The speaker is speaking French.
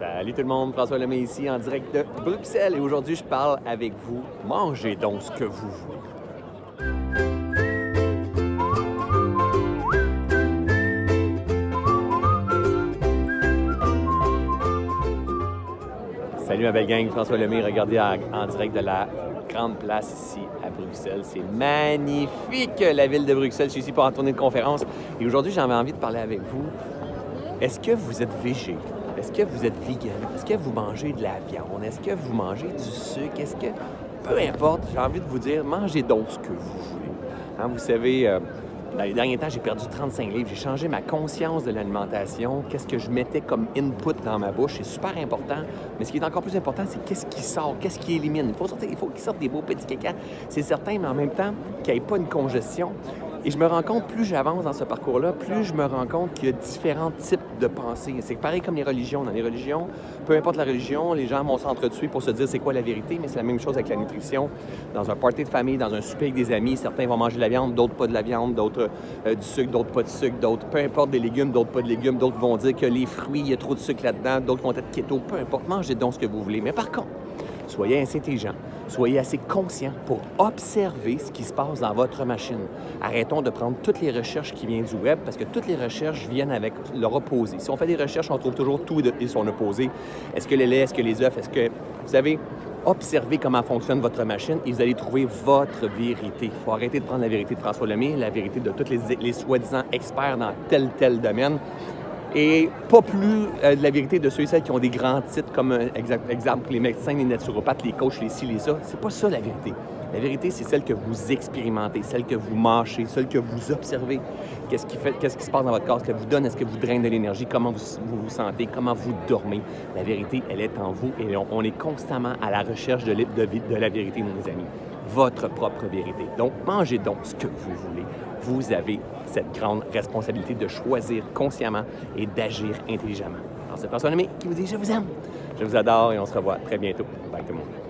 Salut tout le monde, François Lemay ici en direct de Bruxelles et aujourd'hui je parle avec vous. Mangez donc ce que vous voulez. Salut ma belle gang, François Lemay, regardez en, direct de la grande place ici à Bruxelles. C'est magnifique la ville de Bruxelles. Je suis ici pour en tournée de conférence et aujourd'hui j'avais envie de parler avec vous. Est-ce que vous êtes végé? Est-ce que vous êtes vegan? Est-ce que vous mangez de la viande? Est-ce que vous mangez du sucre? Est-ce que... Peu importe, j'ai envie de vous dire, mangez donc ce que vous voulez. Hein, vous savez, euh, dans les derniers temps, j'ai perdu 35 livres. J'ai changé ma conscience de l'alimentation. Qu'est-ce que je mettais comme input dans ma bouche? C'est super important. Mais ce qui est encore plus important, c'est qu'est-ce qui sort, qu'est-ce qui élimine. Il faut, sortir, il faut qu'il sorte des beaux petits caca. C'est certain, mais en même temps, qu'il n'y ait pas une congestion. Et je me rends compte, plus j'avance dans ce parcours-là, plus je me rends compte qu'il y a différents types de pensées. C'est pareil comme les religions. Dans les religions, peu importe la religion, les gens vont s'entretuer pour se dire c'est quoi la vérité, mais c'est la même chose avec la nutrition. Dans un party de famille, dans un souper avec des amis, certains vont manger de la viande, d'autres pas de la viande, d'autres euh, du sucre, d'autres pas de sucre, d'autres peu importe des légumes, d'autres pas de légumes, d'autres vont dire que les fruits, il y a trop de sucre là-dedans, d'autres vont être keto, peu importe, mangez donc ce que vous voulez. Mais par contre, soyez assez intelligent, soyez assez conscient pour observer ce qui se passe dans votre machine. Arrêtons de prendre toutes les recherches qui viennent du web parce que toutes les recherches viennent avec leur opposé. Si on fait des recherches, on trouve toujours tout et son opposé. Est-ce que les laits, est-ce que les œufs, est-ce que... Vous savez, observez comment fonctionne votre machine et vous allez trouver votre vérité. Il faut arrêter de prendre la vérité de François Lemay, la vérité de tous les, les soi-disant experts dans tel tel domaine et pas plus euh, de la vérité de ceux et celles qui ont des grands titres comme euh, exemple les médecins, les naturopathes, les coachs, les ci, les ça. C'est pas ça la vérité. La vérité, c'est celle que vous expérimentez, celle que vous mâchez, celle que vous observez. Qu'est-ce qui, fait, qui se passe dans votre corps, ce que vous donne, est-ce que vous draine de l'énergie, comment vous, vous, sentez, comment vous dormez? La vérité, elle est en vous et on, est constamment à la recherche de, de la vérité, mes amis. Votre propre vérité. Donc, mangez donc ce que vous voulez. Vous avez cette grande responsabilité de choisir consciemment et d'agir intelligemment. Alors, c'est François Lemay qui vous dit « Je vous aime, je vous adore et on se revoit très bientôt. Bye tout le monde.